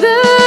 the